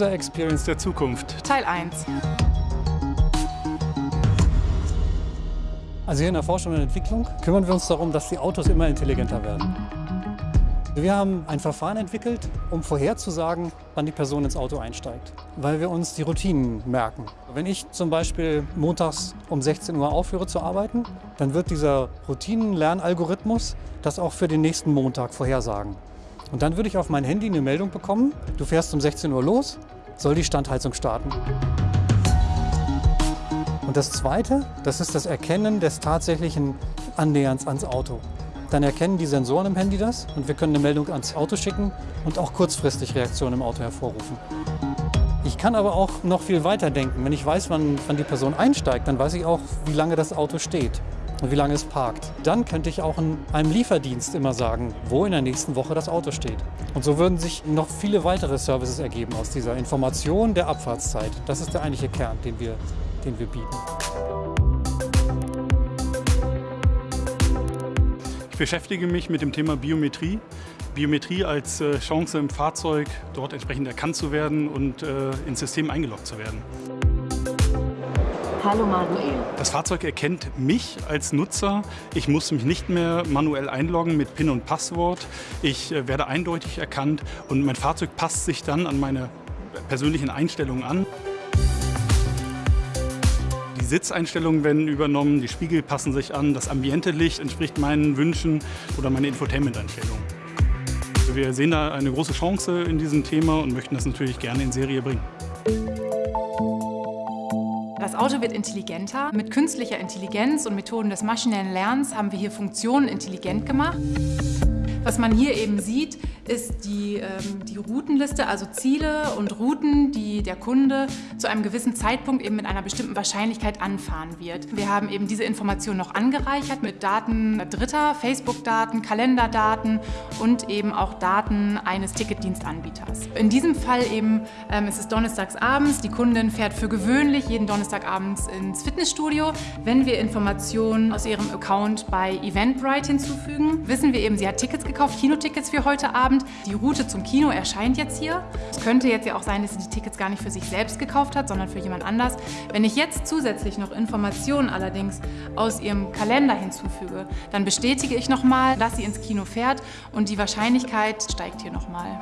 User Experience der Zukunft. Teil 1. Also hier in der Forschung und Entwicklung kümmern wir uns darum, dass die Autos immer intelligenter werden. Wir haben ein Verfahren entwickelt, um vorherzusagen, wann die Person ins Auto einsteigt, weil wir uns die Routinen merken. Wenn ich zum Beispiel montags um 16 Uhr aufhöre zu arbeiten, dann wird dieser Routinenlernalgorithmus das auch für den nächsten Montag vorhersagen. Und dann würde ich auf mein Handy eine Meldung bekommen, du fährst um 16 Uhr los, soll die Standheizung starten. Und das Zweite, das ist das Erkennen des tatsächlichen Annäherns ans Auto. Dann erkennen die Sensoren im Handy das und wir können eine Meldung ans Auto schicken und auch kurzfristig Reaktionen im Auto hervorrufen. Ich kann aber auch noch viel weiter denken. Wenn ich weiß, wann, wann die Person einsteigt, dann weiß ich auch, wie lange das Auto steht und wie lange es parkt. Dann könnte ich auch in einem Lieferdienst immer sagen, wo in der nächsten Woche das Auto steht. Und so würden sich noch viele weitere Services ergeben aus dieser Information der Abfahrtszeit. Das ist der eigentliche Kern, den wir, den wir bieten. beschäftige mich mit dem Thema Biometrie. Biometrie als äh, Chance im Fahrzeug, dort entsprechend erkannt zu werden und äh, ins System eingeloggt zu werden. Hallo Manuel. Das Fahrzeug erkennt mich als Nutzer. Ich muss mich nicht mehr manuell einloggen mit PIN und Passwort. Ich äh, werde eindeutig erkannt und mein Fahrzeug passt sich dann an meine persönlichen Einstellungen an. Sitzeinstellungen werden übernommen, die Spiegel passen sich an, das Ambiente-Licht entspricht meinen Wünschen oder meine Infotainment-Einstellungen. Wir sehen da eine große Chance in diesem Thema und möchten das natürlich gerne in Serie bringen. Das Auto wird intelligenter. Mit künstlicher Intelligenz und Methoden des maschinellen Lernens haben wir hier Funktionen intelligent gemacht. Was man hier eben sieht, ist die, ähm, die Routenliste, also Ziele und Routen, die der Kunde zu einem gewissen Zeitpunkt eben mit einer bestimmten Wahrscheinlichkeit anfahren wird. Wir haben eben diese Information noch angereichert mit Daten Dritter, Facebook-Daten, Kalenderdaten und eben auch Daten eines Ticketdienstanbieters. In diesem Fall eben ähm, ist es donnerstags abends, die Kundin fährt für gewöhnlich jeden Donnerstagabends ins Fitnessstudio. Wenn wir Informationen aus ihrem Account bei Eventbrite hinzufügen, wissen wir eben, sie hat Tickets gekauft, Kinotickets für heute Abend. Die Route zum Kino erscheint jetzt hier. Es könnte jetzt ja auch sein, dass sie die Tickets gar nicht für sich selbst gekauft hat, sondern für jemand anders. Wenn ich jetzt zusätzlich noch Informationen allerdings aus ihrem Kalender hinzufüge, dann bestätige ich nochmal, dass sie ins Kino fährt und die Wahrscheinlichkeit steigt hier nochmal.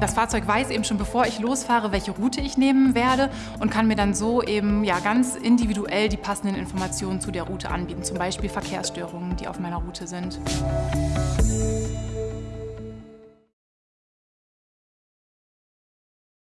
Das Fahrzeug weiß eben schon, bevor ich losfahre, welche Route ich nehmen werde und kann mir dann so eben ja, ganz individuell die passenden Informationen zu der Route anbieten, zum Beispiel Verkehrsstörungen, die auf meiner Route sind.